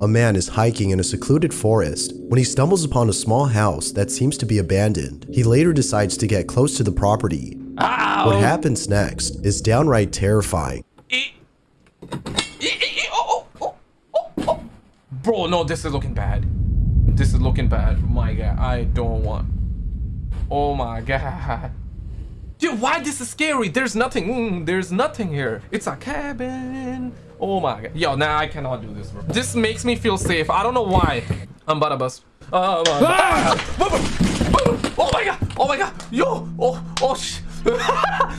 A man is hiking in a secluded forest when he stumbles upon a small house that seems to be abandoned. He later decides to get close to the property. Ow! What happens next is downright terrifying. E- E- E- oh oh, oh, oh, oh. Bro, no, this is looking bad. This is looking bad. My god, I don't want. Oh my god. Why this is scary? There's nothing. Mm, there's nothing here. It's a cabin. Oh my god. Yo, nah, I cannot do this, bro. This makes me feel safe. I don't know why. I'm about to bust. Oh my god. Oh my god. Oh my god. Yo. Oh, oh, sh